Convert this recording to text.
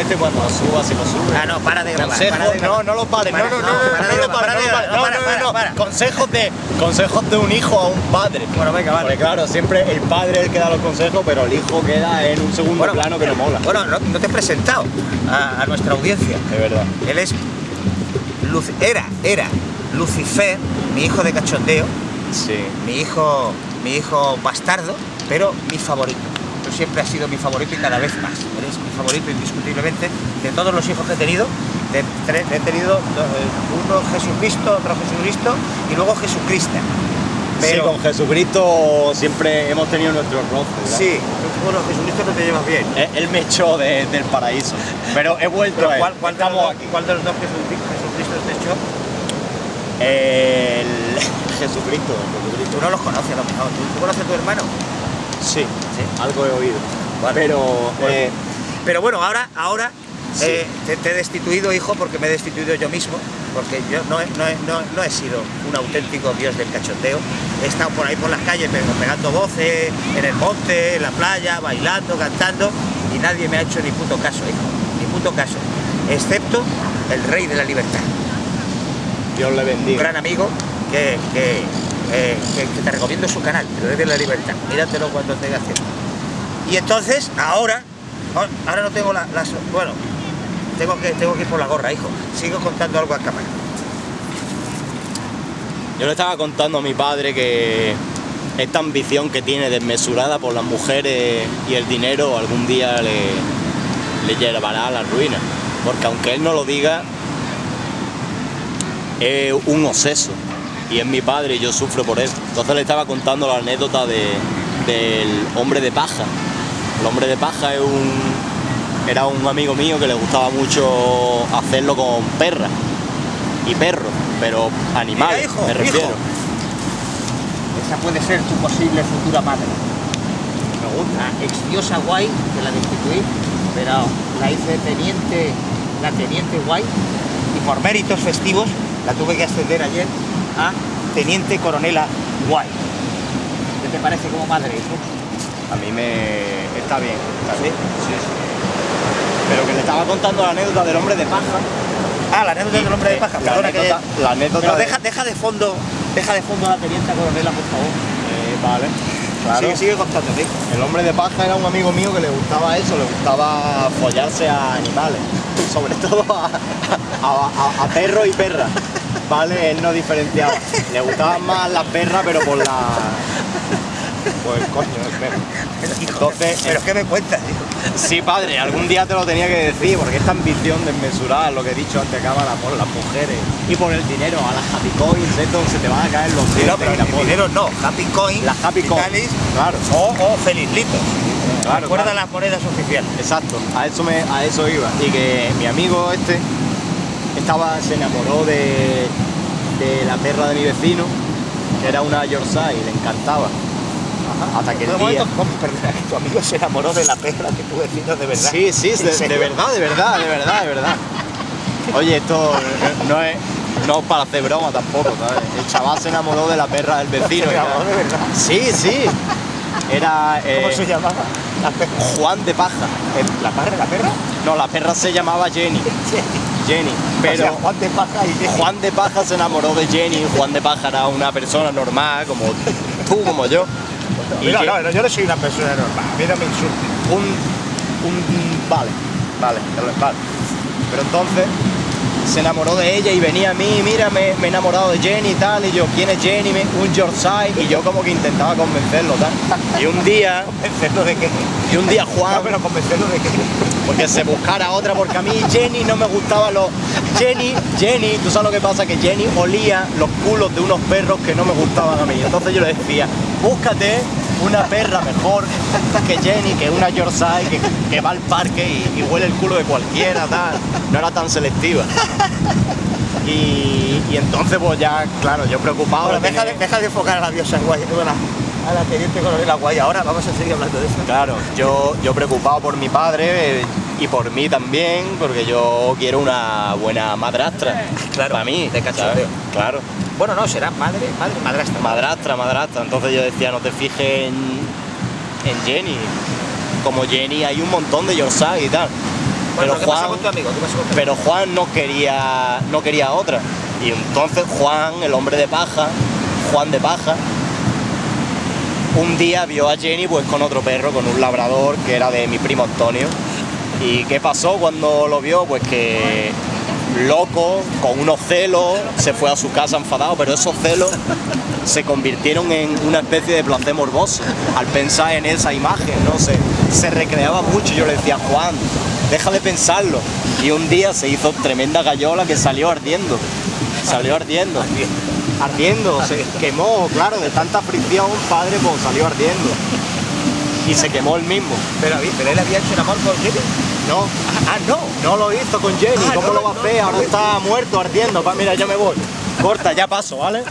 este cuando lo suba, si lo sube. Ah, no, para de grabar. Consejos, para de grabar. no, no lo pares, no, no, no, no, no, para no no, no, consejos de, consejos de un hijo a un padre. Bueno, venga, vale. Porque claro, siempre el padre es el que da los consejos, pero el hijo queda en un segundo Bueno, plano que no mola. Bueno, no, no te he presentado a, a nuestra audiencia. Es verdad. Él es. Luc- era, era Lucifer, mi hijo de cachondeo, Sí. mi hijo, mi hijo bastardo, pero mi favorito. Siempre has sido mi favorito y cada vez más. Eres mi favorito indiscutiblemente de todos los hijos que he tenido. de- he tenido eh, uno Jesucristo, otro Jesucristo y luego Jesucristo. sí, con Jesucristo siempre hemos tenido nuestros roces. Sí, los Jesucristo no te llevas bien. Él, él me echó de- del paraíso, pero he vuelto Pero. ¿cuál, cuál de los Estamos dos, aquí. cuál de los dos Jesucri- Jesucristos te echó? El Jesucristo, Jesucristo. Tú no los conoces a lo mejor. ¿Tú, tú conoces a tu hermano? Sí, Sí. algo he oído. Vale. Pero Bueno. eh, Pero bueno, ahora, ahora Sí. eh, te, te he destituido, hijo, porque me he destituido yo mismo, porque yo no he, no he- no- no he sido un auténtico dios del cachondeo. He estado por ahí por las calles pero pegando voces, en el monte, en la playa, bailando, cantando, y nadie me ha hecho ni puto caso, hijo, ni puto caso, excepto el rey de la libertad. Dios le un bendiga. gran amigo que, que, eh, que- te recomiendo su canal, El Rey de la Libertad. Míratelo cuando tengas tiempo. Y entonces, ahora, ahora- ahora no tengo la-. Bueno, tengo que, tengo que ir por la gorra, hijo. Sigo contando algo a cámara. Yo le estaba contando a mi padre que esta ambición que tiene desmesurada por las mujeres y el dinero algún día le, le llevará a la ruina. Porque aunque él no lo diga, es un obseso. Y es mi padre y yo sufro por él. Entonces le estaba contando la anécdota de- del hombre de paja. El hombre de paja es un, era un amigo mío que le gustaba mucho hacerlo con perras y perros, pero animales, Mira, hijo, me refiero. hijo. Esa puede ser tu posible futura madre. Me gusta. Ex diosa guay, que la destituí, pero la hice teniente, la teniente guay, y por méritos festivos la tuve que ascender ayer a teniente coronela guay. ¿Qué te parece como madre, hijo? A mí me está bien, está bien. Sí, sí. Pero que le estaba contando la anécdota del hombre de paja. Ah, la anécdota del hombre de paja. La Perdona que- la anécdota Pero de- deja, deja de fondo, deja de fondo a la teniente coronela, por favor. Eh, vale. Claro. Sigue, sigue contando. El hombre de paja era un amigo mío que le gustaba eso, le gustaba follarse a animales, sobre todo a, a- a- a perros y perras. Vale, él no diferenciaba. Le gustaban más las perras, pero por la. Pues coño, el perro. Pero, Entonces, ¿pero qué me cuentas, hijo? Sí, padre, algún día te lo tenía que decir, porque esta ambición desmesurada, lo que he dicho antes, cámara, por las mujeres y por el dinero, a las happy coins, esto se te van a caer los dientes. No, pero el dinero no. Happy Coin, Las Happy Coin, Vitalis, claro. O, o Felizlitos. Claro, Recuerda claro. las monedas oficiales. Exacto, a eso, me, a eso iba. Y que mi amigo este estaba, se enamoró de, de la perra de mi vecino, que era una Yorkshire, y le encantaba. Hasta que el día... ¿cómo? Perdona, que tu amigo se enamoró de la perra que tu vecino de verdad. Sí, sí, ¿En de, de verdad, de verdad, de verdad, de verdad. Oye, esto no es, no para hacer broma tampoco, ¿sabes? El chaval se enamoró de la perra del vecino. Se enamoró de verdad. Sí, sí. Era eh, ¿Cómo se llamaba? La perra. Juan de Paja. ¿El- ¿La perra? ¿La perra? No, la perra se llamaba Jenny. Jenny. O Pero sea, Juan de Paja y Jenny. Juan de Paja se enamoró de Jenny. Juan de Paja era una persona normal, como tú, como yo. Y no, no, yo no soy una persona normal. A mí no me insultes. un, un vale, vale, te lo- vale. Pero entonces se enamoró de ella y venía a mí, mira, me, me he enamorado de Jenny y tal, y yo, ¿quién es Jenny? Un Yorkshire, y yo como que intentaba convencerlo, tal. Y un día, ¿Convencerlo de qué? y un día No, Juan, pero convencerlo de qué. porque se buscara otra, porque a mí Jenny no me gustaba los... Jenny, Jenny, tú sabes lo que pasa, que Jenny olía los culos de unos perros que no me gustaban a mí. Entonces yo le decía, búscate una perra mejor que Jenny, que una Yorkshire, que, que va al parque y, y huele el culo de cualquiera, tal. No era tan selectiva. Y, y entonces pues ya, claro, yo preocupado. Bueno, deja, de, deja de enfocar a la diosa guay, bueno, a la teniente coronel guay. Ahora vamos a seguir hablando de eso. Claro, yo, yo preocupado por mi padre eh, y por mí también, porque yo quiero una buena madrastra. Claro, para mí. de cachondeo. Claro. Bueno, no, será madre, madre, madrastra. Madrastra, madrastra. Entonces yo decía, no te fijes en, en Jenny. Como Jenny hay un montón de Yorkshire y tal. Bueno, pero ¿qué pasa Juan, con tu amigo? ¿Qué pasó con tu amigo? pero Juan no quería, no quería otra. Y entonces Juan, el hombre de paja, Juan de paja, un día vio a Jenny pues con otro perro, con un labrador que era de mi primo Antonio. ¿Y qué pasó cuando lo vio? Pues que loco, con unos celos, se fue a su casa enfadado, pero esos celos se convirtieron en una especie de placer morboso al pensar en esa imagen, no sé, se recreaba mucho. Yo le decía, Juan, deja de pensarlo. Y un día se hizo tremenda gallola que salió ardiendo, salió ardiendo, ardiendo, se quemó, claro, de tanta fricción, padre, pues salió ardiendo. Y se quemó el mismo. Pero, pero él había hecho el amor con Jenny. No, Ah, no. no lo hizo con Jenny, Ah, ¿cómo no, lo va a hacer? Ahora está muerto, ardiendo. Pa- Mira, yo me voy. Corta, ya paso, ¿vale?